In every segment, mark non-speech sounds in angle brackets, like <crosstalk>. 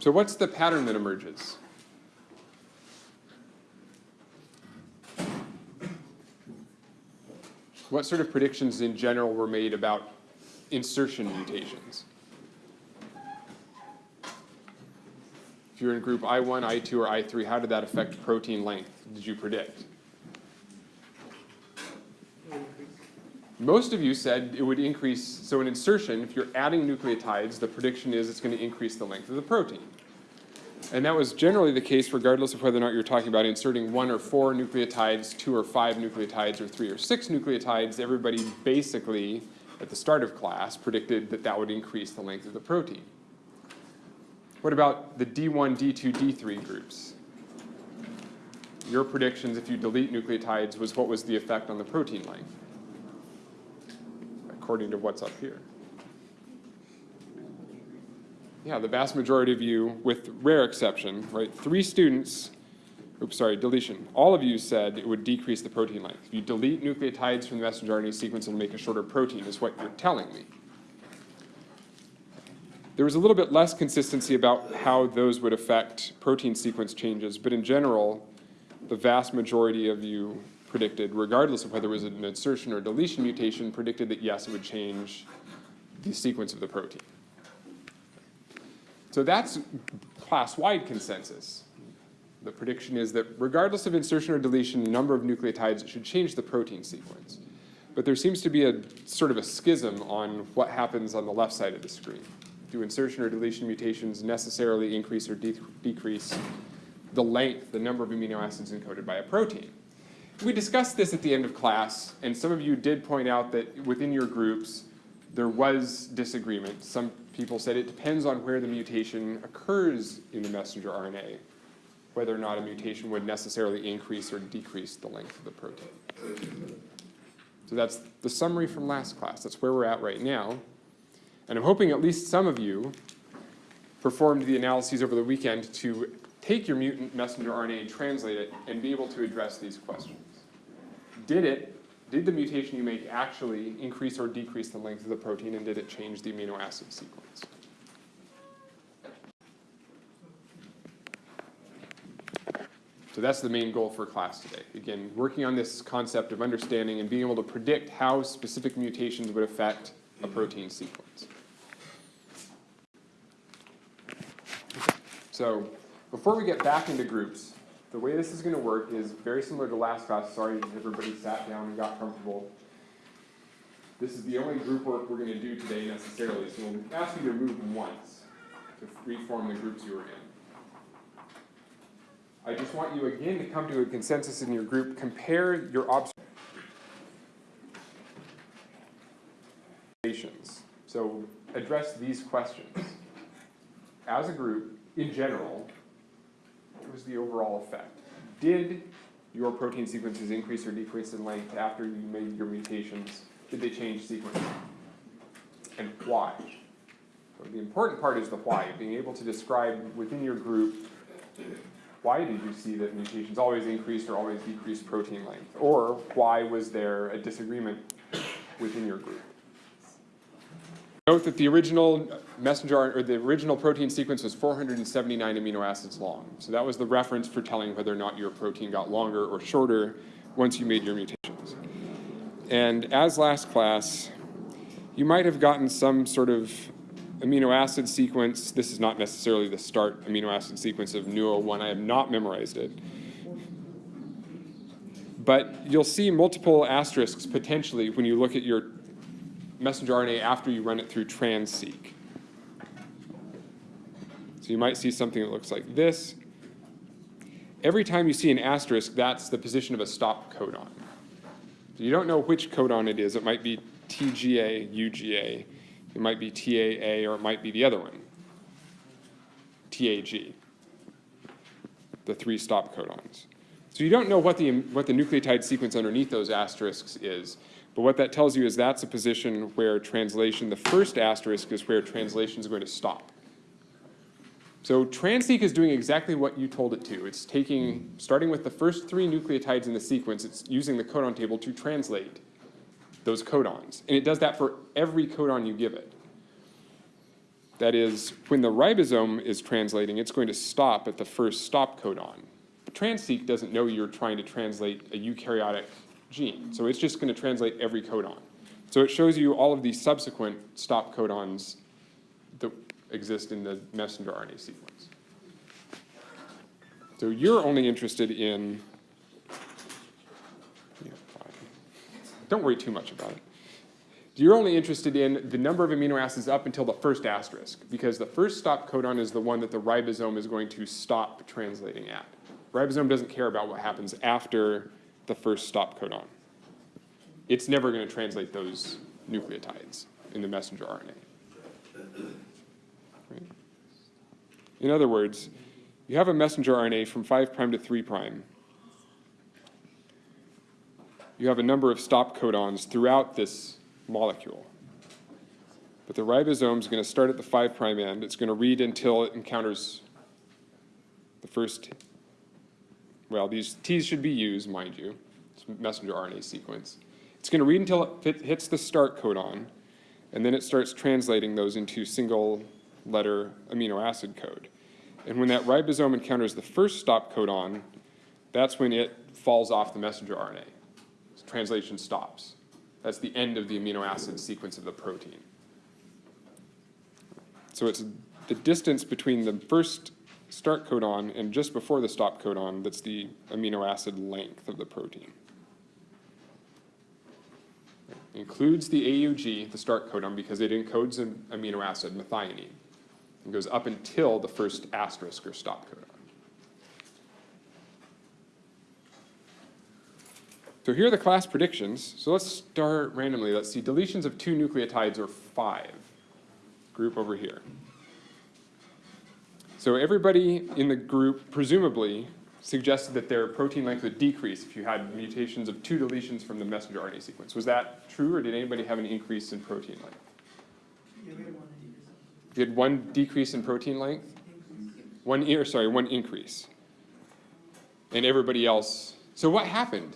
So what's the pattern that emerges? What sort of predictions in general were made about insertion mutations? If you're in group I1, I2, or I3, how did that affect protein length, did you predict? Most of you said it would increase, so an insertion, if you're adding nucleotides, the prediction is it's going to increase the length of the protein. And that was generally the case regardless of whether or not you're talking about inserting one or four nucleotides, two or five nucleotides, or three or six nucleotides. Everybody basically, at the start of class, predicted that that would increase the length of the protein. What about the D1, D2, D3 groups? Your predictions, if you delete nucleotides, was what was the effect on the protein length? According to what's up here. Yeah, the vast majority of you, with rare exception, right? Three students, oops, sorry, deletion. All of you said it would decrease the protein length. If you delete nucleotides from the messenger RNA sequence, it'll make a shorter protein, is what you're telling me. There was a little bit less consistency about how those would affect protein sequence changes, but in general, the vast majority of you predicted, regardless of whether it was an insertion or deletion mutation, predicted that yes, it would change the sequence of the protein. So that's class-wide consensus. The prediction is that regardless of insertion or deletion, the number of nucleotides should change the protein sequence. But there seems to be a sort of a schism on what happens on the left side of the screen. Do insertion or deletion mutations necessarily increase or de decrease the length, the number of amino acids encoded by a protein? We discussed this at the end of class, and some of you did point out that within your groups, there was disagreement. Some people said it depends on where the mutation occurs in the messenger RNA, whether or not a mutation would necessarily increase or decrease the length of the protein. So that's the summary from last class. That's where we're at right now. And I'm hoping at least some of you performed the analyses over the weekend to take your mutant messenger RNA and translate it and be able to address these questions did it, did the mutation you make actually increase or decrease the length of the protein and did it change the amino acid sequence? So that's the main goal for class today. Again, working on this concept of understanding and being able to predict how specific mutations would affect a protein sequence. So before we get back into groups, the way this is going to work is very similar to last class. Sorry everybody sat down and got comfortable. This is the only group work we're going to do today necessarily, so we'll ask you to move once to reform the groups you were in. I just want you again to come to a consensus in your group. Compare your observations. So address these questions. As a group, in general, was the overall effect? Did your protein sequences increase or decrease in length after you made your mutations? Did they change sequence? And why? The important part is the why, being able to describe within your group why did you see that mutations always increased or always decreased protein length? Or why was there a disagreement within your group? Note that the original messenger or the original protein sequence was 479 amino acids long. So that was the reference for telling whether or not your protein got longer or shorter once you made your mutations. And as last class, you might have gotten some sort of amino acid sequence. This is not necessarily the start amino acid sequence of NUO1. I have not memorized it. But you'll see multiple asterisks potentially when you look at your messenger RNA after you run it through Transeq. So you might see something that looks like this. Every time you see an asterisk, that's the position of a stop codon. So you don't know which codon it is. It might be TGA, UGA, it might be TAA, or it might be the other one, TAG, the three stop codons. So you don't know what the, what the nucleotide sequence underneath those asterisks is. But what that tells you is that's a position where translation, the first asterisk is where translation is going to stop. So Transeq is doing exactly what you told it to. It's taking, starting with the first three nucleotides in the sequence, it's using the codon table to translate those codons. And it does that for every codon you give it. That is, when the ribosome is translating, it's going to stop at the first stop codon. But doesn't know you're trying to translate a eukaryotic gene, so it's just going to translate every codon. So it shows you all of the subsequent stop codons that exist in the messenger RNA sequence. So you're only interested in, don't worry too much about it. You're only interested in the number of amino acids up until the first asterisk, because the first stop codon is the one that the ribosome is going to stop translating at. Ribosome doesn't care about what happens after the first stop codon. It's never going to translate those nucleotides in the messenger RNA. Right? In other words, you have a messenger RNA from 5' to 3'. You have a number of stop codons throughout this molecule. But the ribosome is going to start at the 5' end. It's going to read until it encounters the first, well, these T's should be used, mind you. It's messenger RNA sequence. It's going to read until it hits the start codon, and then it starts translating those into single letter amino acid code. And when that ribosome encounters the first stop codon, that's when it falls off the messenger RNA. So translation stops. That's the end of the amino acid sequence of the protein. So it's the distance between the first start codon and just before the stop codon that's the amino acid length of the protein. Includes the AUG, the start codon, because it encodes an amino acid, methionine. It goes up until the first asterisk or stop codon. So here are the class predictions. So let's start randomly. Let's see, deletions of two nucleotides or five. Group over here. So everybody in the group presumably suggested that their protein length would decrease if you had mutations of two deletions from the messenger RNA sequence. Was that true, or did anybody have an increase in protein length? You had one decrease in protein length? One, or sorry, one increase. And everybody else, so what happened?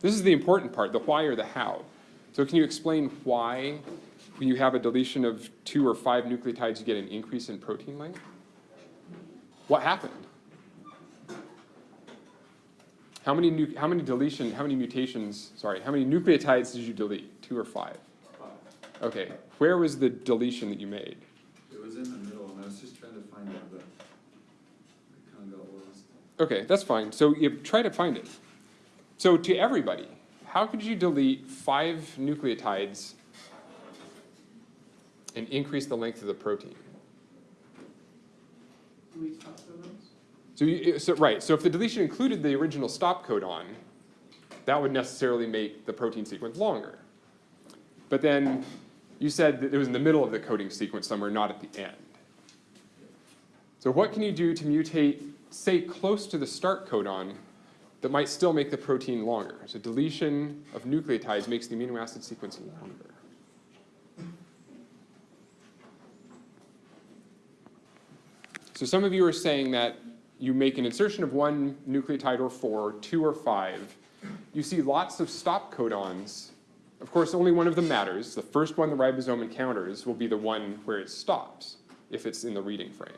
This is the important part, the why or the how. So can you explain why when you have a deletion of two or five nucleotides, you get an increase in protein length? What happened? How many, nu how many deletion, how many mutations, sorry, how many nucleotides did you delete? Two or five? Five. Okay, where was the deletion that you made? It was in the middle, and I was just trying to find out the, kind of. Okay, that's fine. So you try to find it. So to everybody, how could you delete five nucleotides and increase the length of the protein? So, you, so right, so if the deletion included the original stop codon, that would necessarily make the protein sequence longer. But then you said that it was in the middle of the coding sequence somewhere, not at the end. So what can you do to mutate, say, close to the start codon that might still make the protein longer? So deletion of nucleotides makes the amino acid sequence longer. So some of you are saying that you make an insertion of one nucleotide or four, two or five. You see lots of stop codons. Of course, only one of them matters. The first one the ribosome encounters will be the one where it stops, if it's in the reading frame.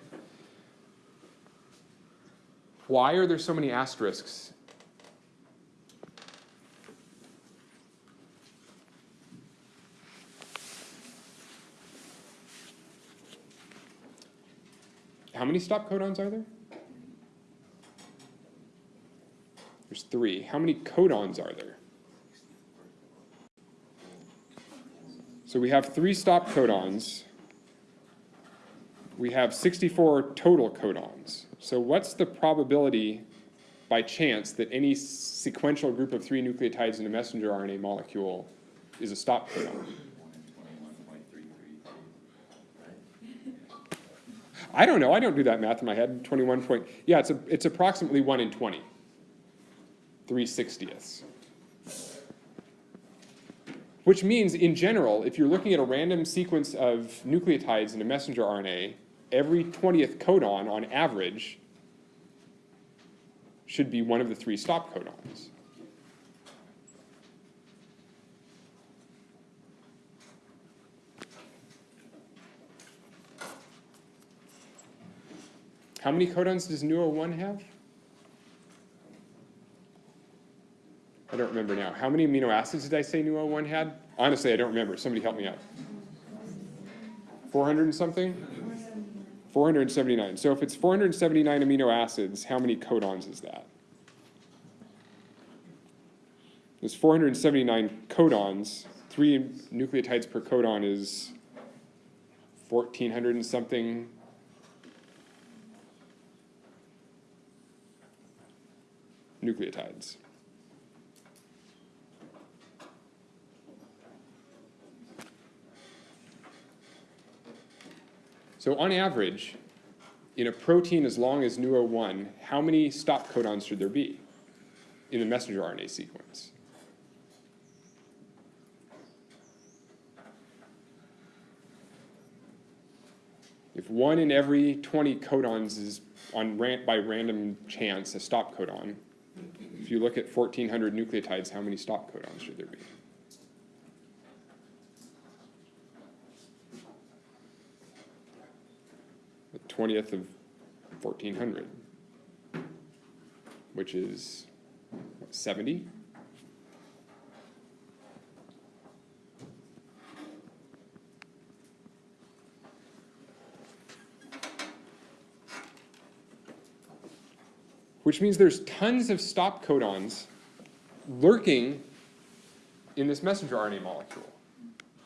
Why are there so many asterisks? How many stop codons are there? There's three. How many codons are there? So we have three stop codons. We have 64 total codons. So what's the probability by chance that any sequential group of three nucleotides in a messenger RNA molecule is a stop codon? I don't know. I don't do that math in my head. 21 point. Yeah, it's, a, it's approximately 1 in 20. 3 60ths. Which means, in general, if you're looking at a random sequence of nucleotides in a messenger RNA, every 20th codon, on average, should be one of the three stop codons. How many codons does NUO1 have? I don't remember now. How many amino acids did I say NUO1 had? Honestly, I don't remember. Somebody help me out. 400 and something? 479. So if it's 479 amino acids, how many codons is that? There's 479 codons. Three nucleotides per codon is 1,400 and something nucleotides. So on average, in a protein as long as NUO1, how many stop codons should there be in the messenger RNA sequence? If one in every 20 codons is on by random chance a stop codon, if you look at 1400 nucleotides, how many stop codons should there be? The 20th of 1400, which is what, 70? Which means there's tons of stop codons lurking in this messenger RNA molecule.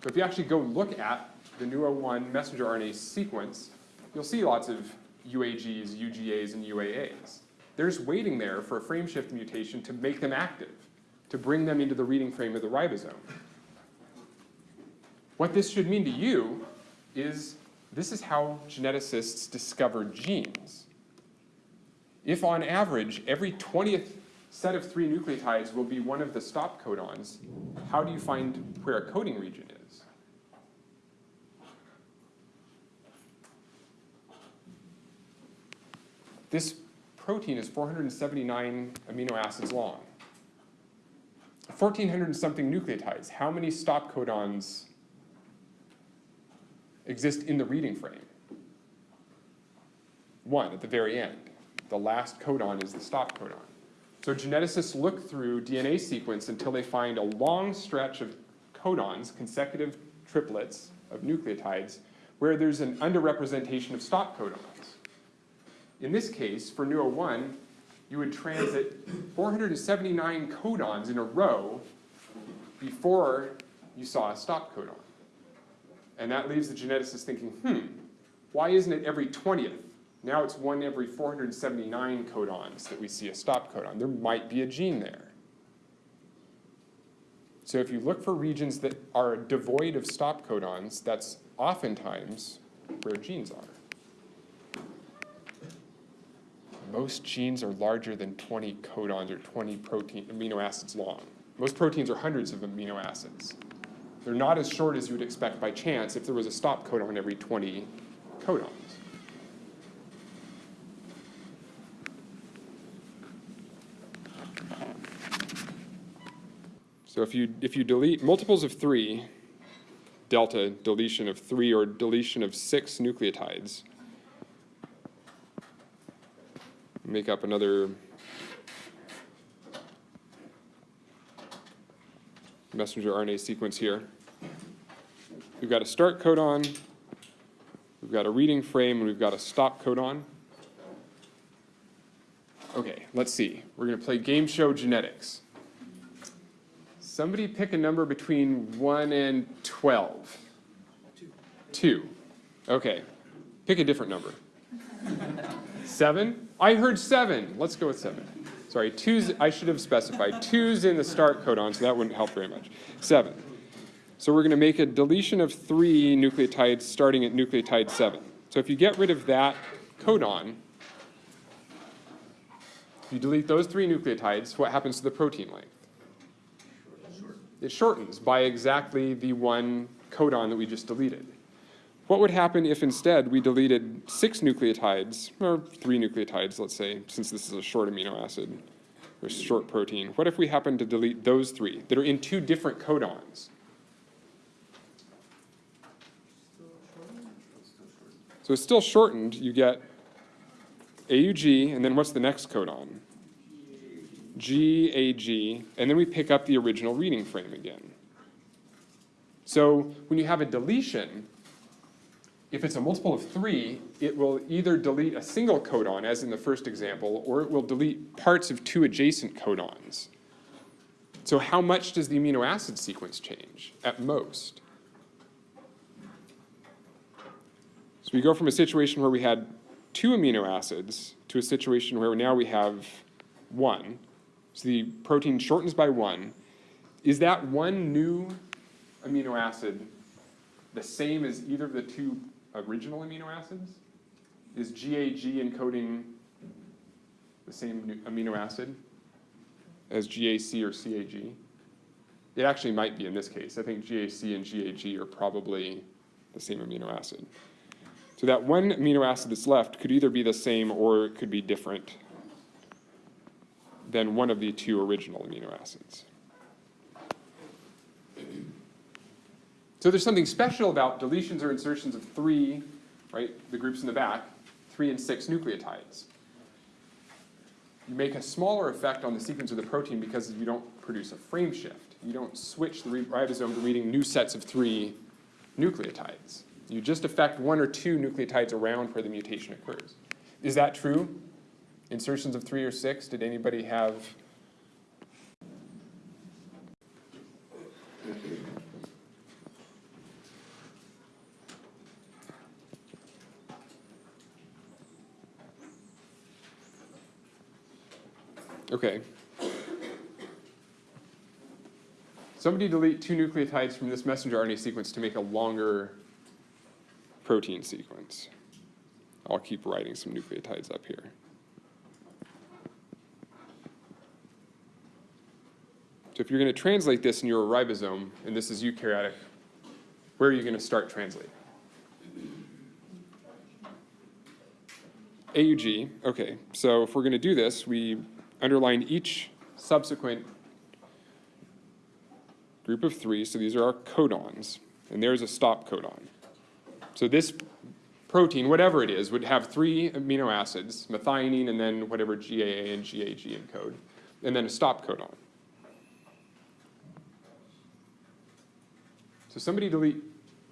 So if you actually go look at the NUO1 messenger RNA sequence, you'll see lots of UAGs, UGAs, and UAAs. They're just waiting there for a frameshift mutation to make them active, to bring them into the reading frame of the ribosome. What this should mean to you is this is how geneticists discover genes. If on average, every 20th set of three nucleotides will be one of the stop codons, how do you find where a coding region is? This protein is 479 amino acids long. 1,400 and something nucleotides. How many stop codons exist in the reading frame? One at the very end. The last codon is the stop codon. So geneticists look through DNA sequence until they find a long stretch of codons, consecutive triplets of nucleotides, where there's an underrepresentation of stop codons. In this case, for NUO1, you would transit 479 codons in a row before you saw a stop codon. And that leaves the geneticist thinking, hmm, why isn't it every 20th? Now it's one every 479 codons that we see a stop codon. There might be a gene there. So if you look for regions that are devoid of stop codons, that's oftentimes where genes are. Most genes are larger than 20 codons or 20 protein amino acids long. Most proteins are hundreds of amino acids. They're not as short as you would expect by chance if there was a stop codon every 20 codons. So if you, if you delete multiples of three, delta deletion of three or deletion of six nucleotides, make up another messenger RNA sequence here. We've got a start codon, we've got a reading frame, and we've got a stop codon. Okay, let's see. We're going to play game show genetics. Somebody pick a number between 1 and 12. 2. 2. Okay. Pick a different number. 7? I heard 7. Let's go with 7. Sorry, 2's, I should have specified. 2's in the start codon, so that wouldn't help very much. 7. So we're going to make a deletion of 3 nucleotides starting at nucleotide 7. So if you get rid of that codon, if you delete those 3 nucleotides, what happens to the protein length? It shortens by exactly the one codon that we just deleted. What would happen if instead we deleted six nucleotides, or three nucleotides, let's say, since this is a short amino acid, or short protein? What if we happen to delete those three that are in two different codons? So it's still shortened, you get AUG, and then what's the next codon? GAG, and then we pick up the original reading frame again. So when you have a deletion, if it's a multiple of three, it will either delete a single codon, as in the first example, or it will delete parts of two adjacent codons. So how much does the amino acid sequence change at most? So we go from a situation where we had two amino acids to a situation where now we have one. So the protein shortens by one. Is that one new amino acid the same as either of the two original amino acids? Is GAG encoding the same amino acid as GAC or CAG? It actually might be in this case. I think GAC and GAG are probably the same amino acid. So that one amino acid that's left could either be the same or it could be different than one of the two original amino acids. So there's something special about deletions or insertions of three, right, the groups in the back, three and six nucleotides. You make a smaller effect on the sequence of the protein because you don't produce a frame shift. You don't switch the ribosome to reading new sets of three nucleotides. You just affect one or two nucleotides around where the mutation occurs. Is that true? Insertions of three or six, did anybody have? Okay. Somebody delete two nucleotides from this messenger RNA sequence to make a longer protein sequence. I'll keep writing some nucleotides up here. So if you're going to translate this in your ribosome, and this is eukaryotic, where are you going to start translating? AUG, okay. So if we're going to do this, we underline each subsequent group of three, so these are our codons, and there's a stop codon. So this protein, whatever it is, would have three amino acids, methionine and then whatever GAA and GAG encode, and then a stop codon. So somebody delete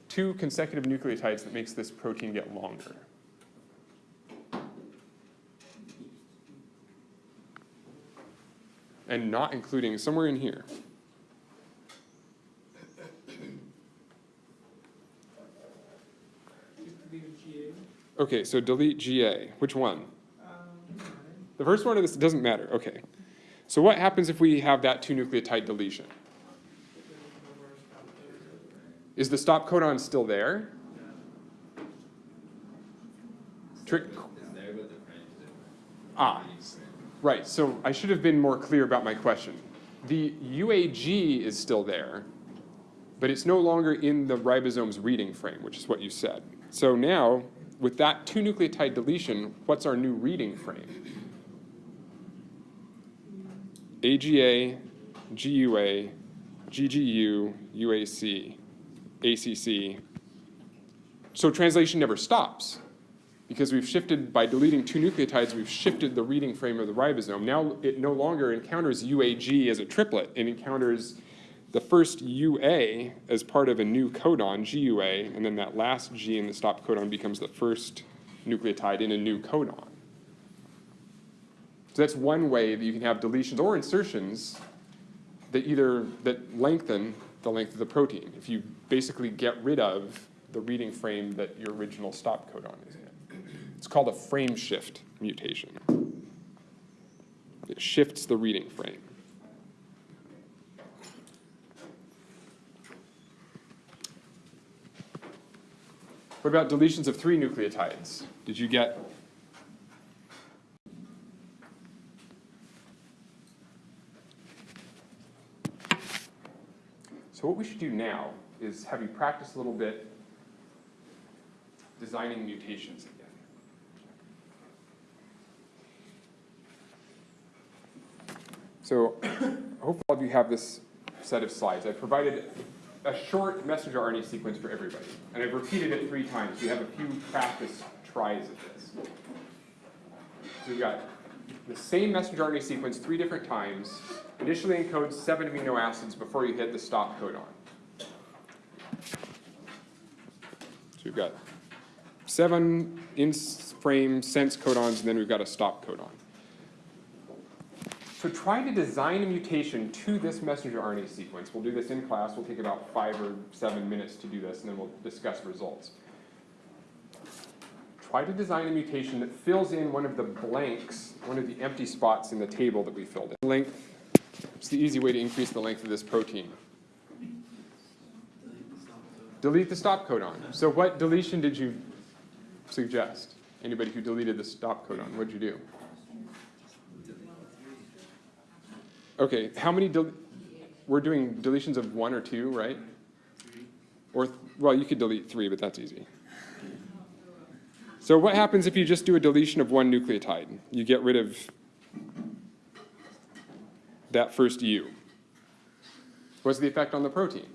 two consecutive nucleotides that makes this protein get longer. And not including somewhere in here. Okay, so delete GA. Which one? The first one of this doesn't matter. Okay. So what happens if we have that two nucleotide deletion? Is the stop codon still there? Trick. Ah, right. So I should have been more clear about my question. The UAG is still there, but it's no longer in the ribosome's reading frame, which is what you said. So now, with that two nucleotide deletion, what's our new reading frame? AGA, GUA, GGU, UAC, ACC. So translation never stops because we've shifted, by deleting two nucleotides, we've shifted the reading frame of the ribosome. Now it no longer encounters UAG as a triplet. It encounters the first UA as part of a new codon, GUA, and then that last G in the stop codon becomes the first nucleotide in a new codon. So that's one way that you can have deletions or insertions that either, that lengthen the length of the protein. If you basically get rid of the reading frame that your original stop codon is in. It's called a frame shift mutation. It shifts the reading frame. What about deletions of three nucleotides? Did you get So what we should do now is have you practice a little bit designing mutations again. So <coughs> I hope all of you have this set of slides. I've provided a short messenger RNA sequence for everybody, and I've repeated it three times. You have a few practice tries at this. So we've got the same messenger RNA sequence three different times, initially encodes seven amino acids before you hit the stop codon. So we've got seven in frame sense codons, and then we've got a stop codon. So try to design a mutation to this messenger RNA sequence. We'll do this in class. We'll take about five or seven minutes to do this, and then we'll discuss results. Try to design a mutation that fills in one of the blanks, one of the empty spots in the table that we filled in. Length, it's the easy way to increase the length of this protein. Delete the stop codon. So what deletion did you suggest? Anybody who deleted the stop codon, what'd you do? Okay, how many, we're doing deletions of one or two, right? Or, well, you could delete three, but that's easy. So what happens if you just do a deletion of one nucleotide? You get rid of that first U. What's the effect on the protein?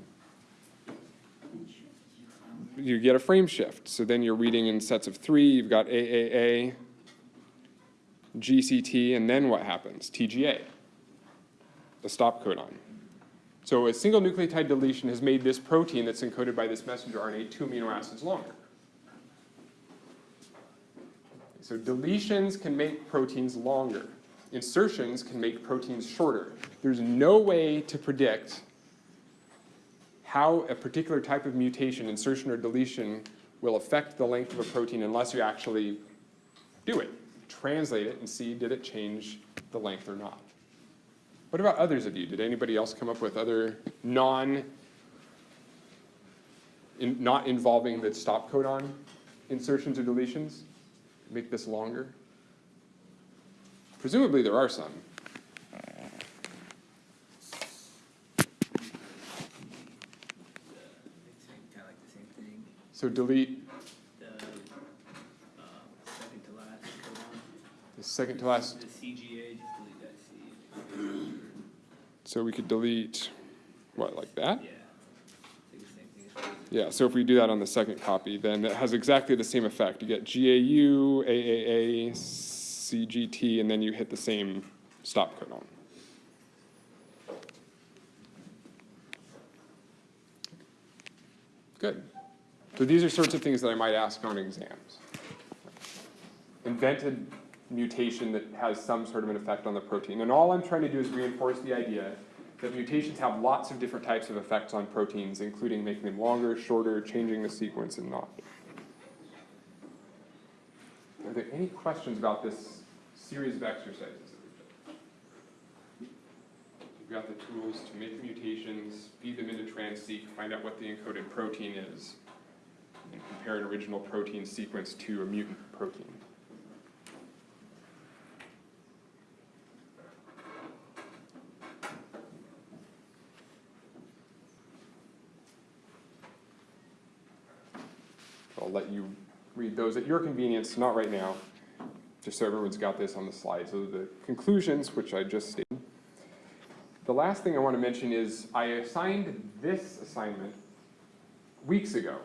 You get a frame shift. So then you're reading in sets of three. You've got AAA, GCT, and then what happens? TGA, the stop codon. So a single nucleotide deletion has made this protein that's encoded by this messenger RNA two amino acids longer. So deletions can make proteins longer. Insertions can make proteins shorter. There's no way to predict how a particular type of mutation, insertion or deletion, will affect the length of a protein unless you actually do it. Translate it and see did it change the length or not. What about others of you? Did anybody else come up with other non, in, not involving the stop codon insertions or deletions? Make this longer? Presumably there are some. Kind of like the same thing, So delete the, uh, second to last the second to last, the CGA, just delete that C. so we could delete, what, like that? Yeah. Say the same thing as previous. Yeah, so if we do that on the second copy, then it has exactly the same effect. You get GAU, AAA, CGT, and then you hit the same stop codon. Good. So these are sorts of things that I might ask on exams. Invented mutation that has some sort of an effect on the protein. And all I'm trying to do is reinforce the idea that mutations have lots of different types of effects on proteins, including making them longer, shorter, changing the sequence, and not. Are there any questions about this series of exercises that we've got the tools to make mutations, feed them into Transeq, find out what the encoded protein is, and compare an original protein sequence to a mutant protein. I'll let you read those at your convenience, not right now, just so everyone's got this on the slide. So the conclusions, which I just stated. The last thing I want to mention is I assigned this assignment weeks ago.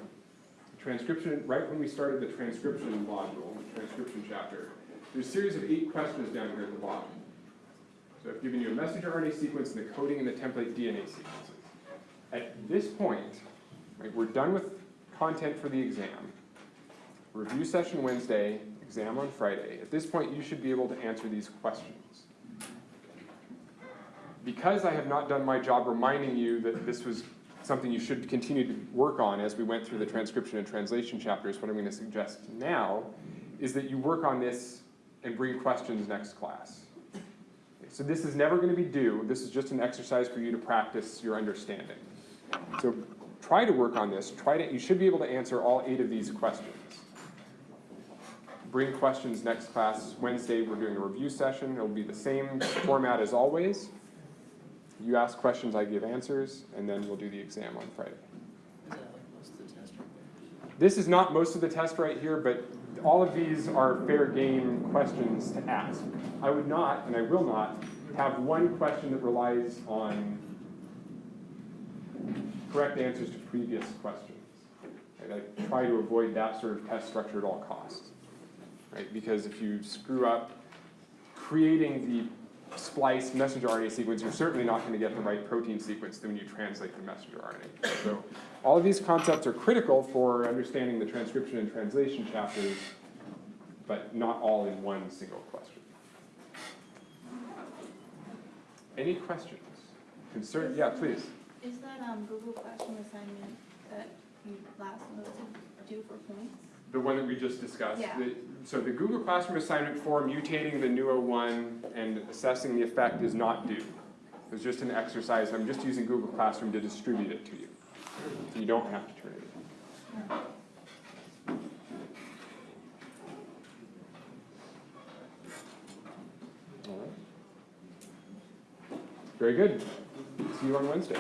Transcription, right when we started the transcription module, the transcription chapter, there's a series of eight questions down here at the bottom. So I've given you a messenger RNA sequence and the coding and the template DNA sequences. At this point, right, we're done with content for the exam. Review session Wednesday, exam on Friday. At this point, you should be able to answer these questions. Because I have not done my job reminding you that this was something you should continue to work on as we went through the transcription and translation chapters, what I'm going to suggest now is that you work on this and bring questions next class. So this is never going to be due. This is just an exercise for you to practice your understanding. So try to work on this. Try to, you should be able to answer all eight of these questions. Bring questions next class. Wednesday, we're doing a review session. It'll be the same format as always. You ask questions, I give answers, and then we'll do the exam on Friday. Is that like most of the test right This is not most of the test right here, but all of these are fair game questions to ask. I would not, and I will not, have one question that relies on correct answers to previous questions. I try to avoid that sort of test structure at all costs. Right? Because if you screw up creating the spliced messenger RNA sequence, you're certainly not gonna get the right protein sequence when you translate the messenger RNA. So all of these concepts are critical for understanding the transcription and translation chapters, but not all in one single question. Any questions? Concern, yeah, please. Is that um Google Classroom assignment that you last noted due for points? The one that we just discussed. Yeah. The- So the Google Classroom assignment for mutating the NUO one and assessing the effect is not due. It's just an exercise, I'm just using Google Classroom to distribute it to you. So you don't have to turn it in. All right. Very good. See you on Wednesday.